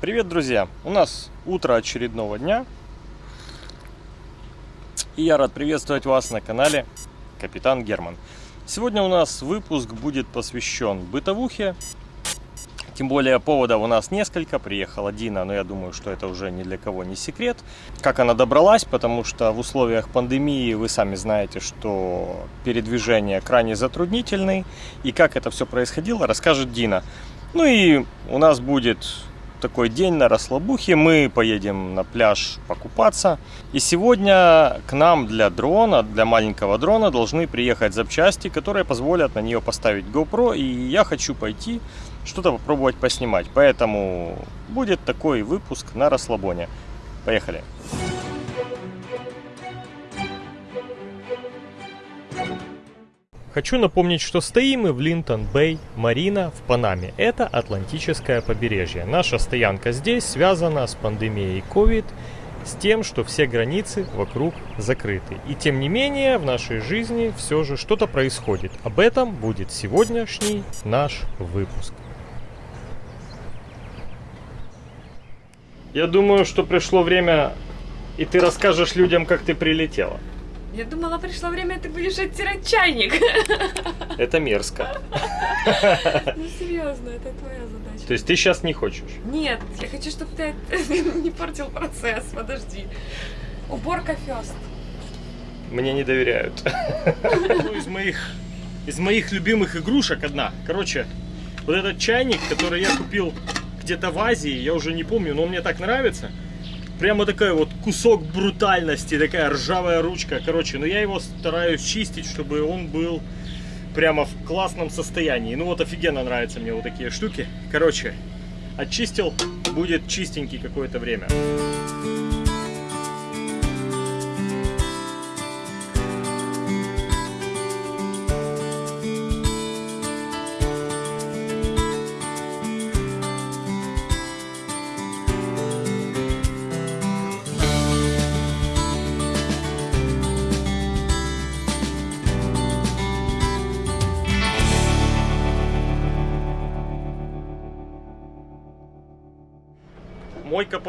Привет, друзья! У нас утро очередного дня. И я рад приветствовать вас на канале Капитан Герман. Сегодня у нас выпуск будет посвящен бытовухе. Тем более поводов у нас несколько. Приехала Дина, но я думаю, что это уже ни для кого не секрет. Как она добралась, потому что в условиях пандемии вы сами знаете, что передвижение крайне затруднительный. И как это все происходило, расскажет Дина. Ну и у нас будет такой день на расслабухе. Мы поедем на пляж покупаться. И сегодня к нам для дрона, для маленького дрона должны приехать запчасти, которые позволят на нее поставить GoPro. И я хочу пойти что-то попробовать поснимать. Поэтому будет такой выпуск на расслабоне. Поехали! Хочу напомнить, что стоим мы в Линтон-Бэй, Марина в Панаме. Это Атлантическое побережье. Наша стоянка здесь связана с пандемией COVID, с тем, что все границы вокруг закрыты. И тем не менее, в нашей жизни все же что-то происходит. Об этом будет сегодняшний наш выпуск. Я думаю, что пришло время, и ты расскажешь людям, как ты прилетела. Я думала, пришло время, ты будешь оттирать чайник. Это мерзко. Ну серьезно, это твоя задача. То есть ты сейчас не хочешь? Нет, я хочу, чтобы ты не портил процесс. Подожди. Уборка фест. Мне не доверяют. Ну, из моих, из моих любимых игрушек одна. Короче, вот этот чайник, который я купил где-то в Азии, я уже не помню, но он мне так нравится. Прямо такой вот кусок брутальности, такая ржавая ручка. Короче, но я его стараюсь чистить, чтобы он был прямо в классном состоянии. Ну вот офигенно нравятся мне вот такие штуки. Короче, очистил, будет чистенький какое-то время.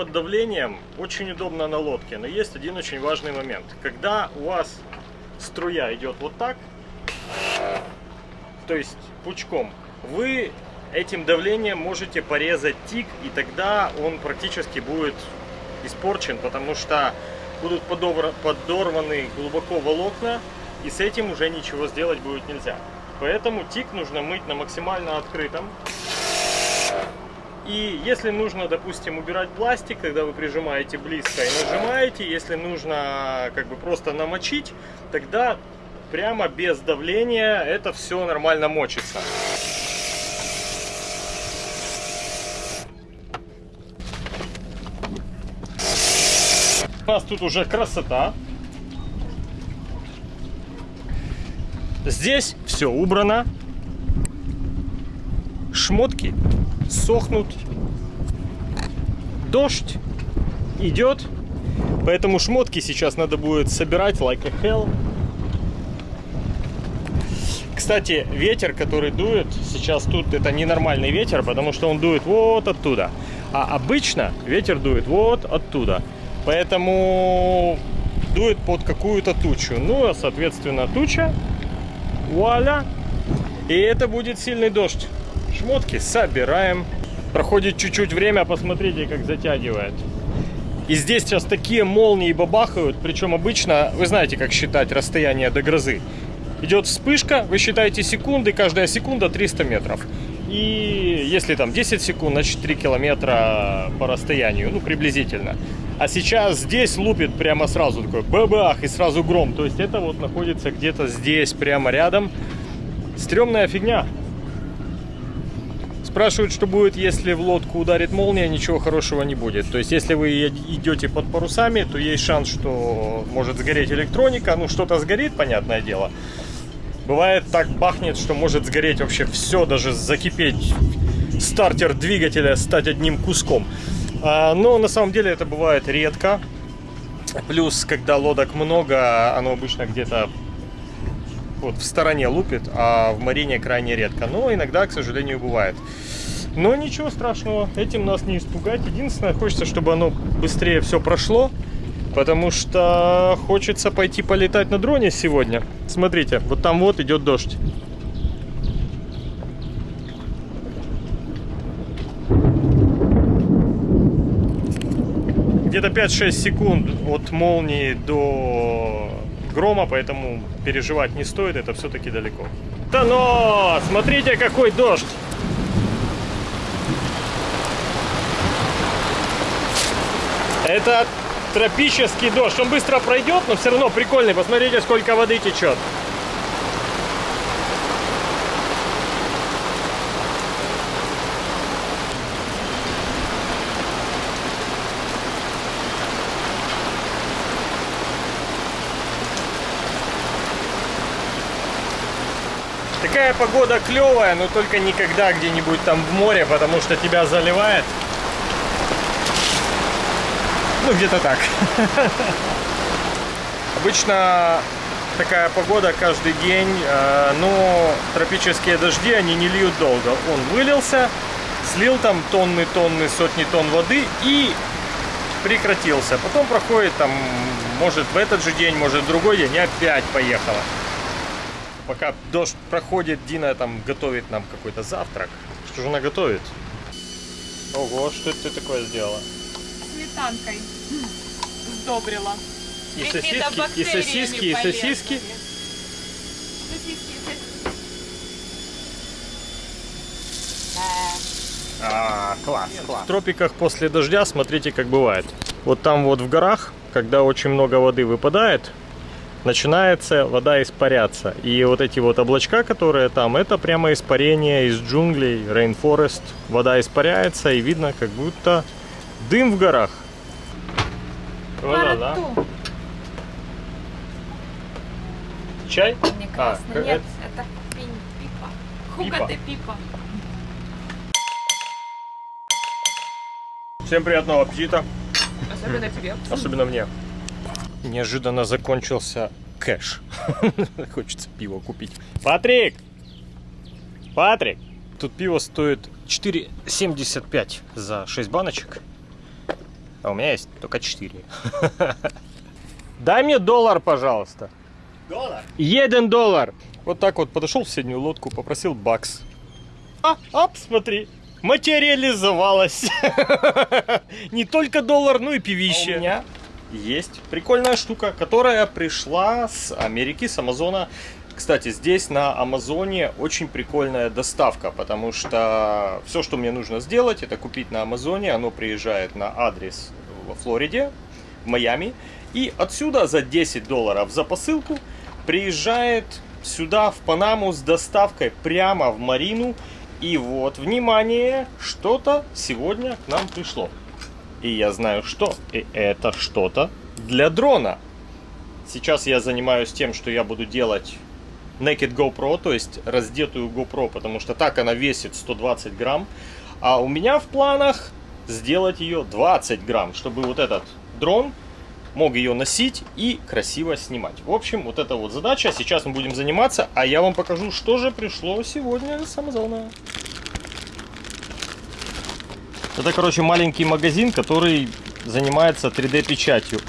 Под давлением очень удобно на лодке, но есть один очень важный момент. Когда у вас струя идет вот так, то есть пучком, вы этим давлением можете порезать тик, и тогда он практически будет испорчен, потому что будут подорваны глубоко волокна, и с этим уже ничего сделать будет нельзя. Поэтому тик нужно мыть на максимально открытом. И если нужно, допустим, убирать пластик, когда вы прижимаете близко и нажимаете, если нужно как бы просто намочить, тогда прямо без давления это все нормально мочится. У нас тут уже красота. Здесь все убрано. Шмотки сохнут. Дождь идет, поэтому шмотки сейчас надо будет собирать like a hell. Кстати, ветер, который дует сейчас тут, это ненормальный ветер, потому что он дует вот оттуда. А обычно ветер дует вот оттуда. Поэтому дует под какую-то тучу. Ну, а соответственно туча, вуаля, и это будет сильный дождь. Шмотки собираем. Проходит чуть-чуть время, посмотрите, как затягивает. И здесь сейчас такие молнии бабахают, причем обычно, вы знаете, как считать расстояние до грозы. Идет вспышка, вы считаете секунды, каждая секунда 300 метров. И если там 10 секунд, значит 3 километра по расстоянию, ну приблизительно. А сейчас здесь лупит прямо сразу такой бабах и сразу гром. То есть это вот находится где-то здесь, прямо рядом. Стремная фигня. Спрашивают, что будет, если в лодку ударит молния, ничего хорошего не будет. То есть, если вы идете под парусами, то есть шанс, что может сгореть электроника. Ну, что-то сгорит, понятное дело. Бывает так бахнет, что может сгореть вообще все, даже закипеть стартер двигателя, стать одним куском. А, но на самом деле это бывает редко. Плюс, когда лодок много, оно обычно где-то вот в стороне лупит, а в марине крайне редко. Но иногда, к сожалению, бывает. Но ничего страшного, этим нас не испугать. Единственное, хочется, чтобы оно быстрее все прошло. Потому что хочется пойти полетать на дроне сегодня. Смотрите, вот там вот идет дождь. Где-то 5-6 секунд от молнии до грома, поэтому переживать не стоит, это все-таки далеко. Да но! Смотрите, какой дождь! Это тропический дождь. Он быстро пройдет, но все равно прикольный. Посмотрите, сколько воды течет. Такая погода клевая, но только никогда где-нибудь там в море, потому что тебя заливает. Ну, где-то так. Обычно такая погода каждый день, э, но тропические дожди, они не льют долго. Он вылился, слил там тонны-тонны, сотни тонн воды и прекратился. Потом проходит там, может в этот же день, может в другой день, опять поехала. Пока дождь проходит, Дина там готовит нам какой-то завтрак. Что же она готовит? Ого, что это ты такое сделала? Сметанкой сдобрила. И сосиски, и сосиски, и полезными. сосиски. Сосиски, сосиски. А, класс, класс. В тропиках после дождя смотрите, как бывает. Вот там вот в горах, когда очень много воды выпадает, начинается вода испаряться. И вот эти вот облачка, которые там, это прямо испарение из джунглей, rainforest. Вода испаряется и видно, как будто дым в горах. О-ла-ла. Марату. Чай? Не А, нет, это? Пипа. Хука ты пипа. Всем приятного аппетита. Особенно тебе. Особенно мне. Неожиданно закончился кэш. Хочется пиво купить. Патрик! Патрик! Тут пиво стоит 4,75 за 6 баночек. А у меня есть только 4. Дай мне доллар, пожалуйста. Доллар? Один доллар. Вот так вот подошел в соседнюю лодку, попросил бакс. А, ап, смотри. Материализовалась. Не только доллар, но и пивище. А у меня? Есть прикольная штука, которая пришла с Америки, с Амазона. Кстати, здесь на Амазоне очень прикольная доставка, потому что все, что мне нужно сделать, это купить на Амазоне. Оно приезжает на адрес во Флориде, в Майами. И отсюда за 10 долларов за посылку приезжает сюда, в Панаму, с доставкой прямо в Марину. И вот, внимание, что-то сегодня к нам пришло. И я знаю что. И это что-то для дрона. Сейчас я занимаюсь тем, что я буду делать Naked GoPro, то есть раздетую GoPro, потому что так она весит 120 грамм. А у меня в планах сделать ее 20 грамм, чтобы вот этот дрон мог ее носить и красиво снимать. В общем, вот эта вот задача. Сейчас мы будем заниматься, а я вам покажу, что же пришло сегодня с Амазона. Это, короче, маленький магазин, который занимается 3D-печатью.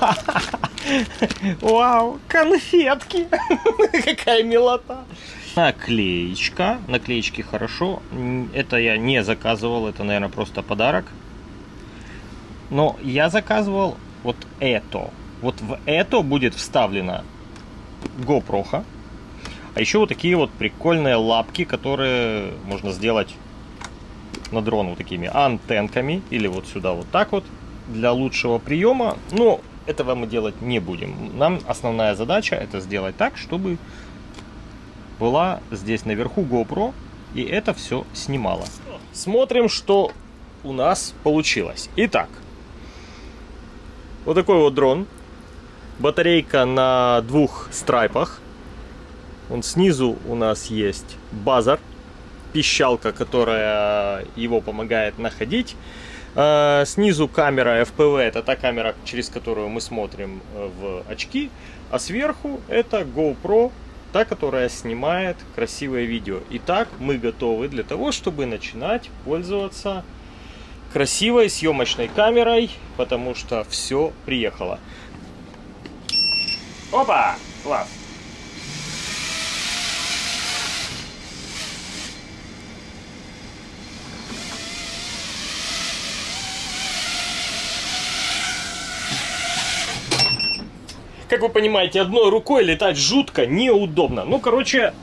Вау, конфетки! Какая милота! Наклеечка. Наклеечки хорошо. Это я не заказывал, это, наверное, просто подарок. Но я заказывал вот это. Вот в это будет вставлена GoPro. А еще вот такие вот прикольные лапки, которые можно сделать на дрон вот такими антенками или вот сюда вот так вот для лучшего приема. Но этого мы делать не будем. Нам основная задача это сделать так, чтобы была здесь наверху GoPro и это все снимало. Смотрим, что у нас получилось. Итак, вот такой вот дрон. Батарейка на двух страйпах. Он снизу у нас есть базар, пищалка, которая его помогает находить. Э, Снизу камера FPV, это та камера, через которую мы смотрим э, в очки. А сверху это GoPro Та, которая снимает красивое видео. Итак, мы готовы для того, чтобы начинать пользоваться красивой съемочной камерой, потому что все приехало. Опа! Класс! Как вы понимаете, одной рукой летать жутко неудобно. Ну, короче,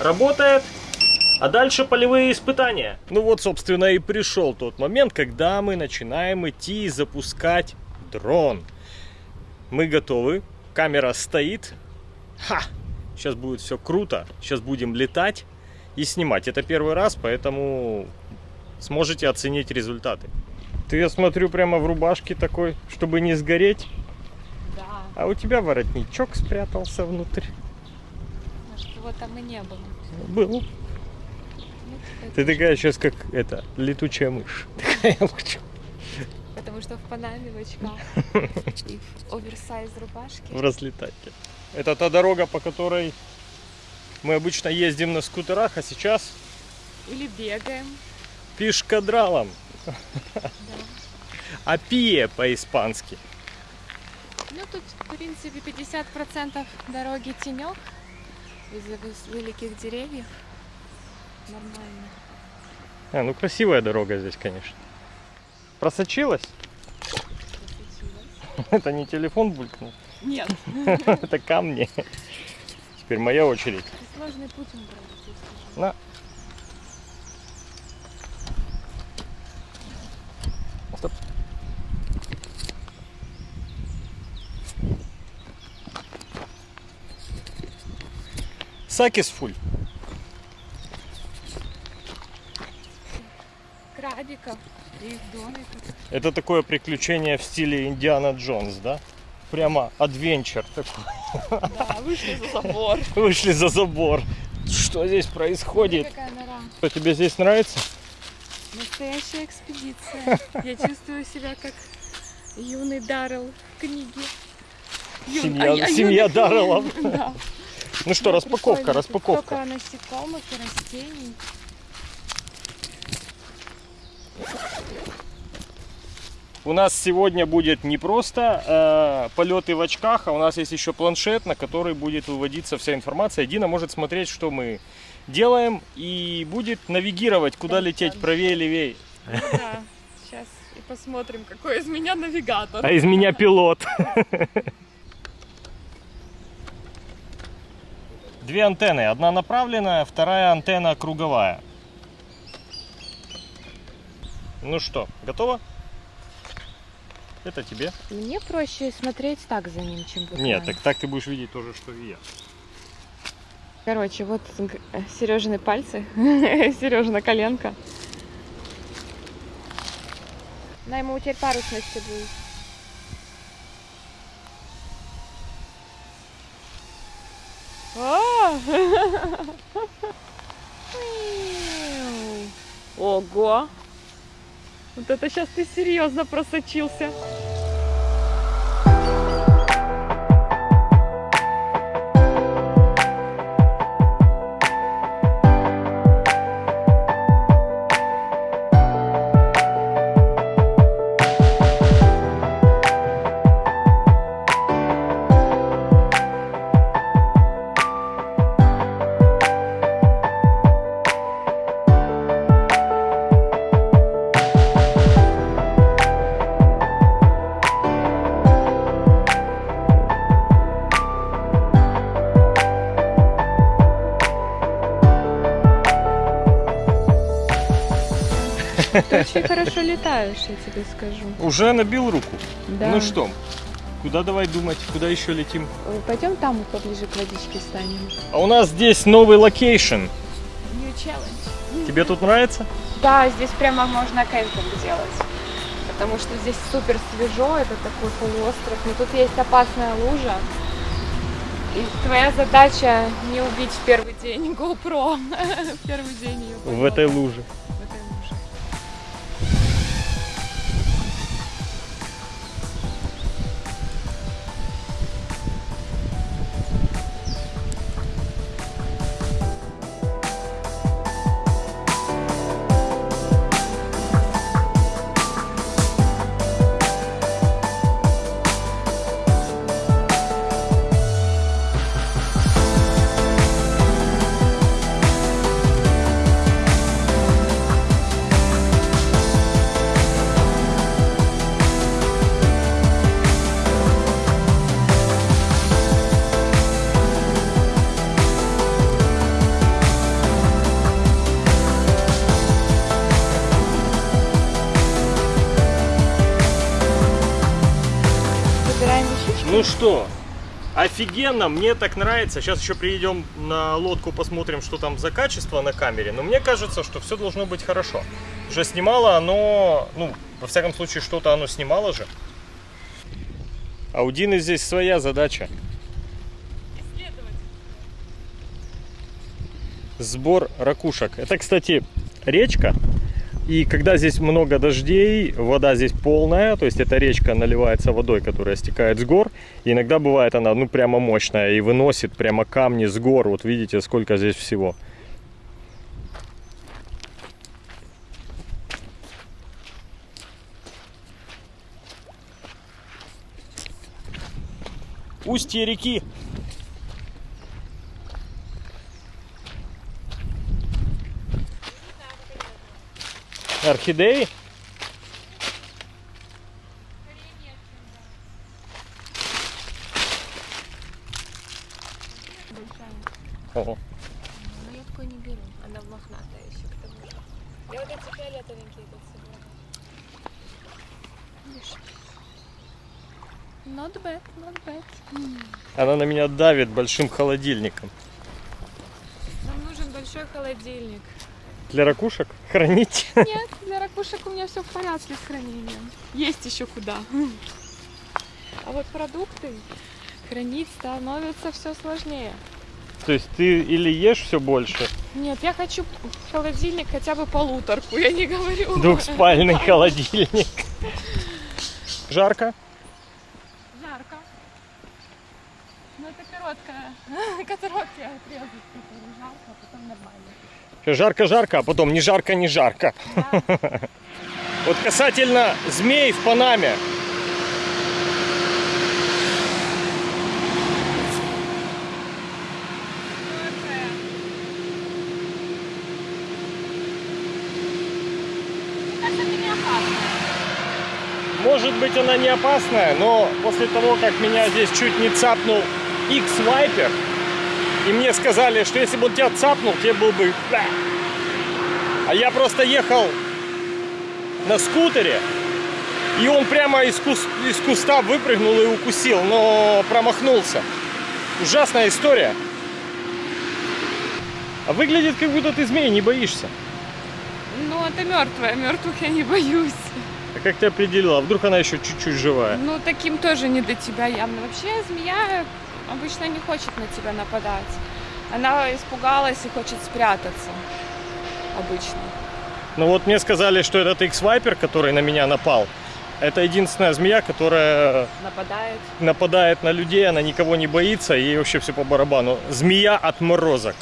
работает. А дальше полевые испытания. Ну вот, собственно, и пришел тот момент, когда мы начинаем идти и запускать дрон. Мы готовы. Камера стоит. Ха! Сейчас будет все круто. Сейчас будем летать и снимать. Это первый раз, поэтому сможете оценить результаты. Ты, я смотрю, прямо в рубашке такой, чтобы не сгореть. Да, А у тебя воротничок спрятался внутрь. может его там и не было. Был. Ну, Ты такая сейчас как это, летучая мышь. Такая. Потому что в Панаме, в очках и в оверсайз рубашке. в разлетайке. Это та дорога, по которой мы обычно ездим на скутерах, а сейчас Или бегаем. пешкадралом. Да. Апие по-испански. Ну тут, в принципе, 50% дороги тенек из-за великих деревьев. Нормально. А, ну красивая дорога здесь, конечно. Просочилась? Посветилось. Это не телефон булькнул, Нет, это камни. Теперь моя очередь. сложный путь скажу. На. Сакис фуль. Крабиков и их домиков. Это такое приключение в стиле Индиана Джонс, да? Прямо адвенчер такой. Да, вышли за забор. Вышли за забор. Что здесь происходит? Что, тебе здесь нравится? Настоящая экспедиция. Я чувствую себя как юный Даррелл в книге. Юн- Семья- а я семья Дарреллов. Да. Ну что, распаковка, распаковка. Столько насекомых и растений. У нас сегодня будет не просто э, полеты в очках, а у нас есть еще планшет, на который будет выводиться вся информация. Дина может смотреть, что мы делаем, и будет навигировать, куда Да, лететь, правее, левее. Ну Да, сейчас и посмотрим, какой из меня навигатор. А из меня пилот. Две антенны. Одна направленная, вторая антенна круговая. Ну что, готово? Это тебе? Мне проще смотреть так за ним, чем в Нет, так, так ты будешь видеть то же, что и я. Короче, вот Сережины пальцы, Сережина коленка. На ему теперь парусности будет. Ого! Вот это сейчас ты серьезно просочился. Ты очень хорошо летаешь, я тебе скажу. Уже набил руку. Да. Ну что, куда давай думать, куда еще летим? Ой, Пойдем там поближе к водичке станем. А у нас здесь новый location. New challenge. Тебе тут нравится? Да, здесь прямо можно кемпинг делать. Потому что здесь супер свежо, это такой полуостров. Но тут есть опасная лужа. И твоя задача не убить в первый день GoPro. В первый день ее. В этой луже. Что, офигенно, мне так нравится. Сейчас еще приедем на лодку, посмотрим, что там за качество на камере. Но мне кажется, что все должно быть хорошо. Уже снимало оно, ну, во всяком случае, что-то оно снимало же. А у Дины здесь своя задача. Сбор ракушек. Это, кстати, речка. И когда здесь много дождей, вода здесь полная, то есть эта речка наливается водой, которая стекает с гор. И иногда бывает она, ну, прямо мощная и выносит прямо камни с гор. Вот видите, сколько здесь всего. Устье реки. Орхидеи? Ого. Но я такой не беру. Она мохнатая еще к тому же. Я вот эти фиолетовенькие тут собираю. Видишь? Not bad, not bad. Она на меня давит большим холодильником. Нам нужен большой холодильник. Для ракушек хранить. Нет, для ракушек у меня все в порядке с хранением. Есть еще куда. А вот продукты хранить становится все сложнее. То есть ты или ешь все больше, Нет, я хочу холодильник хотя бы полуторку, я не говорю. двухспальный холодильник. Жарко? Жарко. Ну это короткая, короткий отрезок, который жарко, а потом нормально. Жарко-жарко, а потом не жарко, не жарко. Да. Вот касательно змей в Панаме. Может быть она не опасная, но после того, как меня здесь чуть не цапнул X-Viper, и мне сказали, что если бы он тебя цапнул, тебе был бы... А я просто ехал на скутере, и он прямо из, кус- из куста выпрыгнул и укусил, но промахнулся. Ужасная история. А выглядит, как будто ты змей не боишься. Ну, это мертвая, мертвых я не боюсь. А как ты определила? А вдруг она еще чуть-чуть живая? Ну, таким тоже не до тебя явно. Вообще, змея обычно не хочет на тебя нападать. Она испугалась и хочет спрятаться. Обычно. Ну вот мне сказали, что этот X-Viper, который на меня напал, это единственная змея, которая Нападает. нападает на людей, она никого не боится, ей вообще все по барабану. Змея отморозок.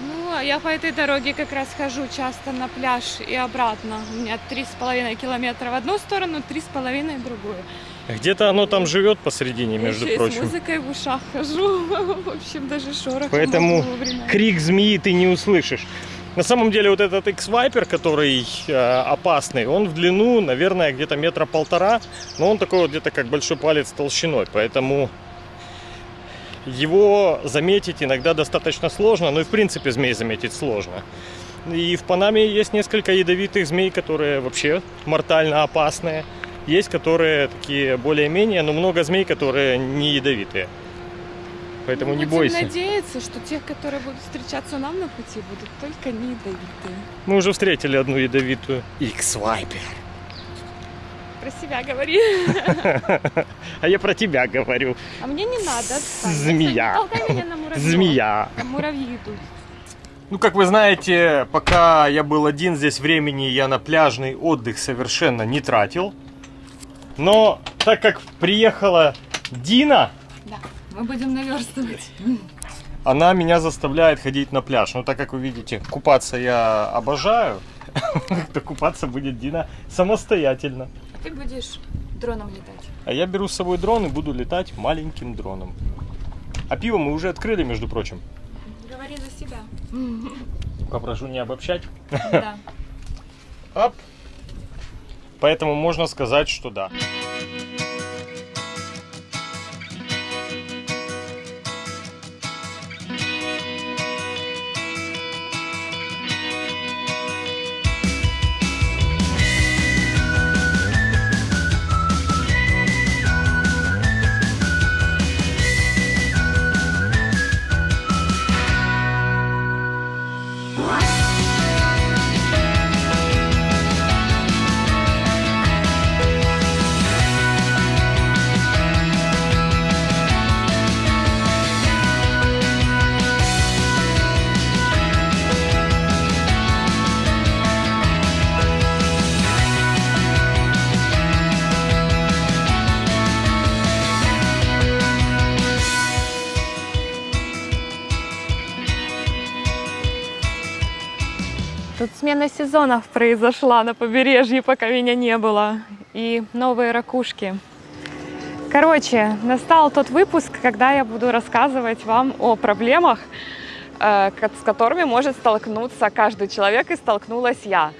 Ну, а я по этой дороге как раз хожу часто на пляж и обратно. У меня три с половиной километра в одну сторону, три с половиной в другую. Где-то оно там живет посередине, между Еще и с прочим. музыкой в ушах хожу. В общем, даже шорох. Поэтому крик змеи ты не услышишь. На самом деле вот этот X-Viper, который э, опасный, он в длину, наверное, где-то метра полтора, но он такой вот где-то как большой палец толщиной, поэтому его заметить иногда достаточно сложно, ну и в принципе змей заметить сложно. И в Панаме есть несколько ядовитых змей, которые вообще мортально опасные. Есть, которые такие более-менее, но много змей, которые не ядовитые. Поэтому Ну, не будем бойся. надеяться, что тех, которые будут встречаться нам на пути, будут только не ядовитые. Мы уже встретили одну ядовитую. X-Viper. Про себя говори. А я про тебя говорю. А мне не надо. Змея. Змея. Муравьи идут. Ну, как вы знаете, пока я был один здесь времени, я на пляжный отдых совершенно не тратил. Но так как приехала Дина, Да, мы будем наверстывать. она меня заставляет ходить на пляж. Ну, так как вы видите, купаться я обожаю, то купаться будет Дина самостоятельно. Ты будешь дроном летать. А я беру с собой дрон и буду летать маленьким дроном. А пиво мы уже открыли, между прочим. Говори за себя. Попрошу не обобщать. Да. Оп. Поэтому можно сказать, что да. Смена сезонов произошла на побережье, пока меня не было. И новые ракушки. Короче, настал тот выпуск, когда я буду рассказывать вам о проблемах, э, с которыми может столкнуться каждый человек, и столкнулась я.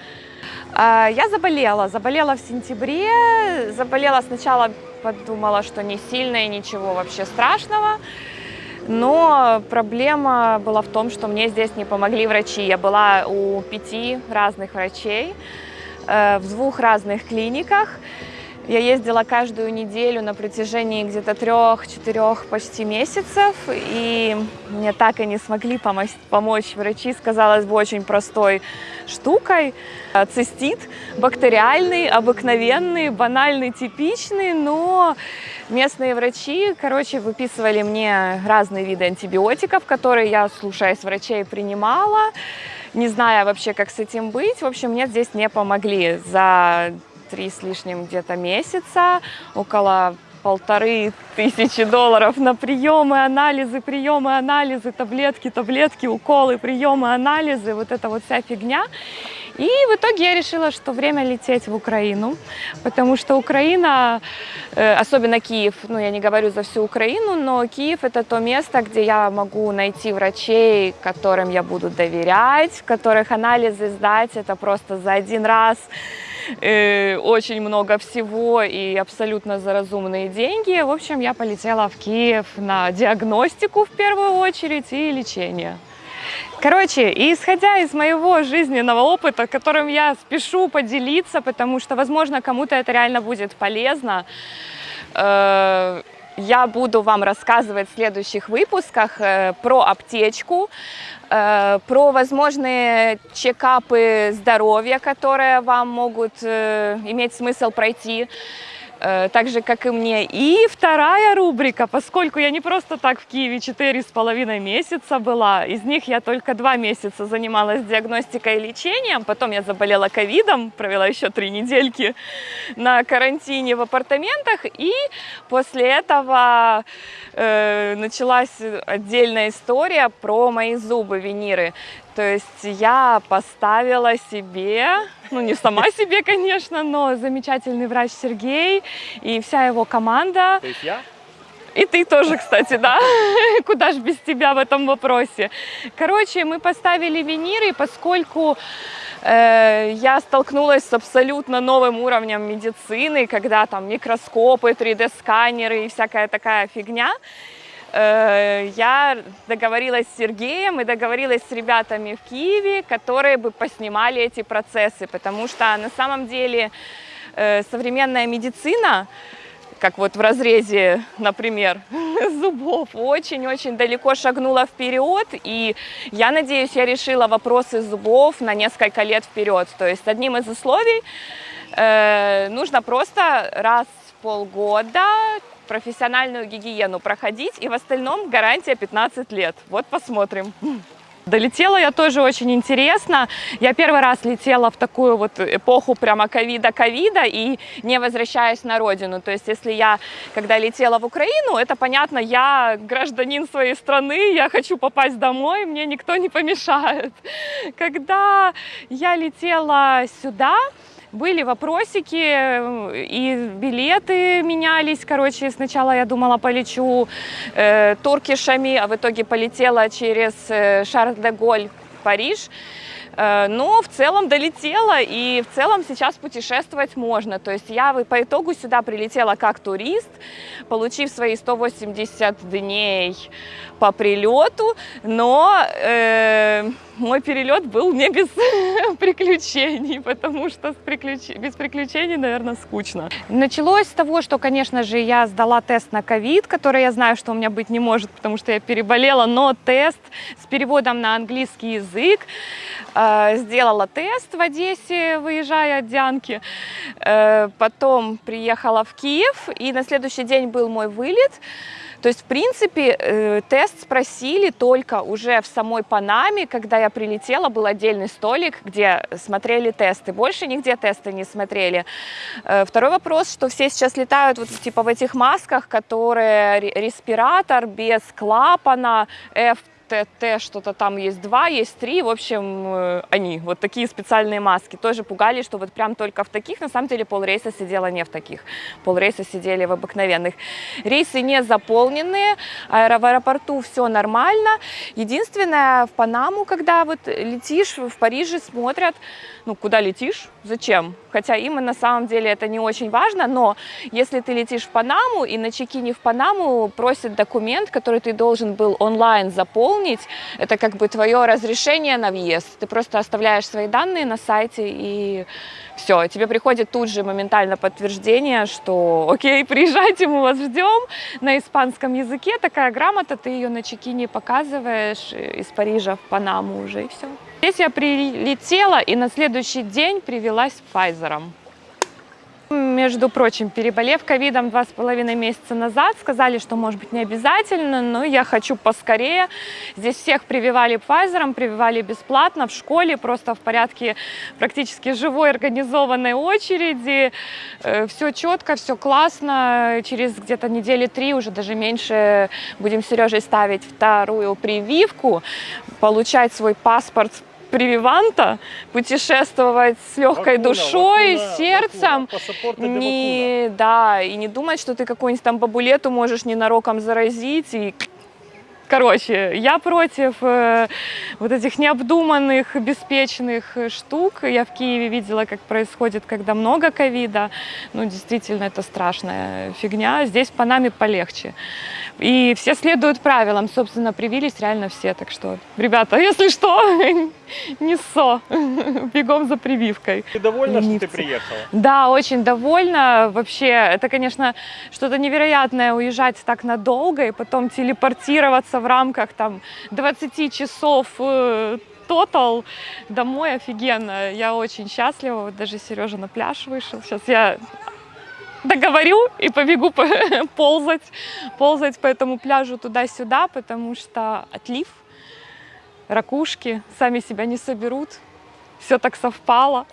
Э, я заболела, заболела в сентябре, заболела сначала, подумала, что не сильно и ничего вообще страшного, но проблема была в том, что мне здесь не помогли врачи. Я была у пяти разных врачей э, в двух разных клиниках. Я ездила каждую неделю на протяжении где-то трех-четырех почти месяцев, и мне так и не смогли помочь, врачи с, казалось бы, очень простой штукой. Цистит бактериальный, обыкновенный, банальный, типичный, но местные врачи, короче, выписывали мне разные виды антибиотиков, которые я, слушаясь врачей, принимала, не зная вообще, как с этим быть. В общем, мне здесь не помогли за три с лишним где-то месяца, около полторы тысячи долларов на приемы, анализы, приемы, анализы, таблетки, таблетки, уколы, приемы, анализы, вот эта вот вся фигня. И в итоге я решила, что время лететь в Украину, потому что Украина, э, особенно Киев, ну я не говорю за всю Украину, но Киев это то место, где я могу найти врачей, которым я буду доверять, которых анализы сдать, это просто за один раз э, очень много всего и абсолютно за разумные деньги. В общем, я полетела в Киев на диагностику в первую очередь и лечение. Короче, исходя из моего жизненного опыта, которым я спешу поделиться, потому что, возможно, кому-то это реально будет полезно, э, я буду вам рассказывать в следующих выпусках э, про аптечку, про возможные чекапы здоровья, которые вам могут э, иметь смысл пройти, Э, так же, как и мне. И вторая рубрика, поскольку я не просто так в Киеве четыре с половиной месяца была, из них я только два месяца занималась диагностикой и лечением, потом я заболела ковидом, провела еще три недельки на карантине в апартаментах, и после этого э, началась отдельная история про мои зубы, виниры. То есть я поставила себе, ну не сама себе, конечно, но замечательный врач Сергей и вся его команда. То есть я? И ты тоже, кстати, да? Куда ж без тебя в этом вопросе? Короче, мы поставили виниры, поскольку э, я столкнулась с абсолютно новым уровнем медицины, когда там микроскопы, 3D-сканеры и всякая такая фигня. Э, я договорилась с Сергеем и договорилась с ребятами в Киеве, которые бы поснимали эти процессы, потому что на самом деле э, современная медицина, как вот в разрезе, например, зубов, очень-очень далеко шагнула вперед, и я надеюсь, я решила вопросы зубов на несколько лет вперед. То есть одним из условий э, нужно просто раз в полгода профессиональную гигиену проходить, и в остальном гарантия 15 лет. Вот посмотрим. Долетела я тоже очень интересно. Я первый раз летела в такую вот эпоху прямо ковида-ковида и не возвращаясь на родину. То есть если я, когда летела в Украину, это понятно, я гражданин своей страны, я хочу попасть домой, мне никто не помешает. Когда я летела сюда, были вопросики, э, и билеты менялись. Короче, сначала я думала, полечу э, туркишами, а в итоге полетела через э, Шарль-де-Голь, Париж. Э, но в целом долетела, и в целом сейчас путешествовать можно. То есть я по итогу сюда прилетела как турист, получив свои 180 дней по прилету, но э, мой перелет был не без приключений, потому что с приключ... без приключений, наверное, скучно. Началось с того, что, конечно же, я сдала тест на ковид, который я знаю, что у меня быть не может, потому что я переболела, но тест с переводом на английский язык, э, сделала тест в Одессе, выезжая от Дианки, э, потом приехала в Киев, и на следующий день был мой вылет, то есть, в принципе, э, тест спросили только уже в самой Панаме, когда я прилетела, был отдельный столик, где смотрели тесты. Больше нигде тесты не смотрели. Э, второй вопрос, что все сейчас летают вот типа в этих масках, которые респиратор без клапана, F ТТ, что-то там есть два, есть три, в общем, э, они, вот такие специальные маски. Тоже пугали, что вот прям только в таких, на самом деле полрейса сидела не в таких, полрейса сидели в обыкновенных. Рейсы не заполненные, аэро- в аэропорту все нормально. Единственное, в Панаму, когда вот летишь, в Париже смотрят, ну, куда летишь, зачем. Хотя им на самом деле это не очень важно, но если ты летишь в Панаму и на чекине в Панаму просят документ, который ты должен был онлайн заполнить, это как бы твое разрешение на въезд. Ты просто оставляешь свои данные на сайте и все, тебе приходит тут же моментально подтверждение, что окей, приезжайте, мы вас ждем. На испанском языке такая грамота, ты ее на чекине показываешь э, из Парижа в Панаму уже и все. Здесь я прилетела и на следующий день привелась Pfizer'ом. Между прочим, переболев ковидом два с половиной месяца назад, сказали, что может быть не обязательно, но я хочу поскорее. Здесь всех прививали Pfizer, прививали бесплатно в школе, просто в порядке практически живой организованной очереди. Все четко, все классно. Через где-то недели три, уже даже меньше, будем с Сережей ставить вторую прививку, получать свой паспорт прививанта, путешествовать с легкой Вакуна, душой, вакуна, сердцем. вакуна, Не, да, и не думать, что ты какую-нибудь там бабулету можешь ненароком заразить и Короче, я против э, вот этих необдуманных, беспечных э, штук. Я в Киеве видела, как происходит, когда много ковида. Ну, действительно, это страшная фигня. Здесь по нами полегче. И все следуют правилам. Собственно, привились реально все. Так что, ребята, если что, не ссо. Бегом за прививкой. Ты довольна, что ты приехала? Да, очень довольна. Вообще, это, конечно, что-то невероятное уезжать так надолго и потом телепортироваться в рамках там 20 часов э, тотал домой офигенно. Я очень счастлива. Вот даже Сережа на пляж вышел. Сейчас я договорю и побегу по- ползать, ползать по этому пляжу туда-сюда, потому что отлив, ракушки сами себя не соберут. Все так совпало.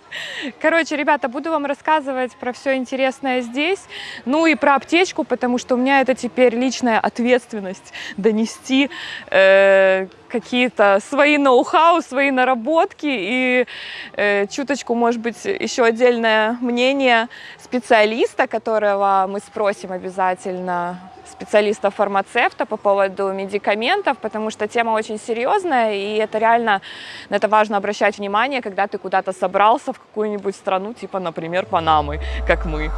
Короче, ребята, буду вам рассказывать про все интересное здесь, ну и про аптечку, потому что у меня это теперь личная ответственность донести э, какие-то свои ноу-хау, свои наработки и э, чуточку, может быть, еще отдельное мнение специалиста, которого мы спросим обязательно специалиста-фармацевта по поводу медикаментов, потому что тема очень серьезная, и это реально, на это важно обращать внимание, когда ты куда-то собрался в какую-нибудь страну, типа, например, Панамы, как мы.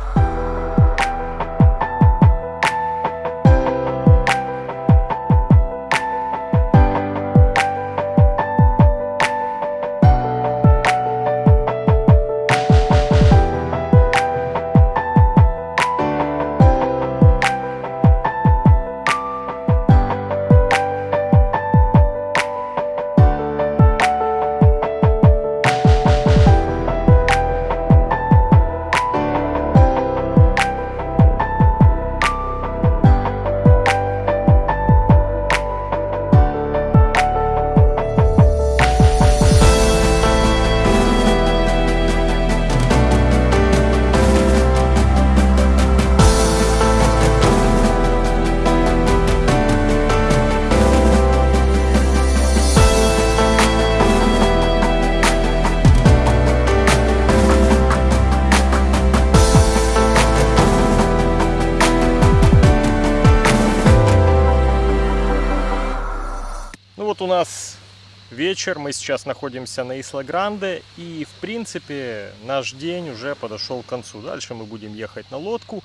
Вечер, мы сейчас находимся на Исла Гранде, и в принципе наш день уже подошел к концу. Дальше мы будем ехать на лодку,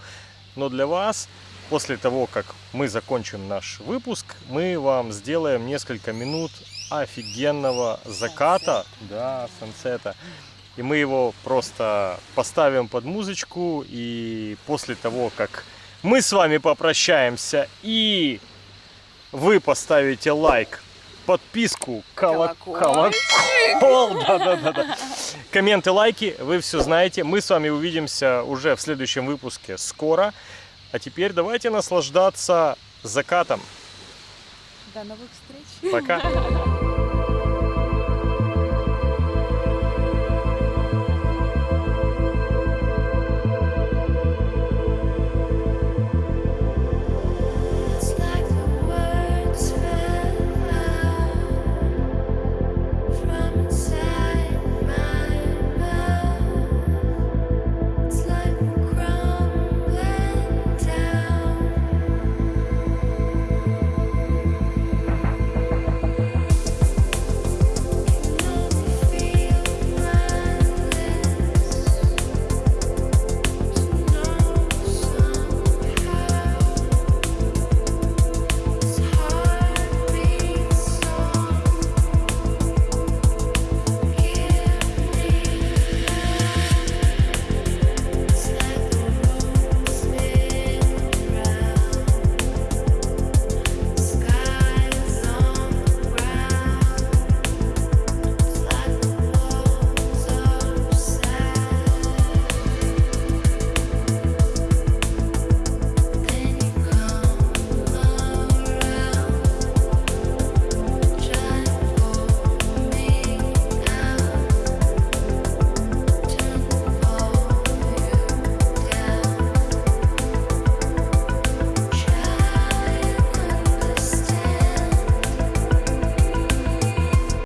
но для вас, после того, как мы закончим наш выпуск, мы вам сделаем несколько минут офигенного заката, да, сансета. И мы его просто поставим под музычку, и после того, как мы с вами попрощаемся и вы поставите лайк, подписку, колок- колокол, да, да, да, да. комменты, лайки, вы все знаете. Мы с вами увидимся уже в следующем выпуске скоро. А теперь давайте наслаждаться закатом. До новых встреч! Пока.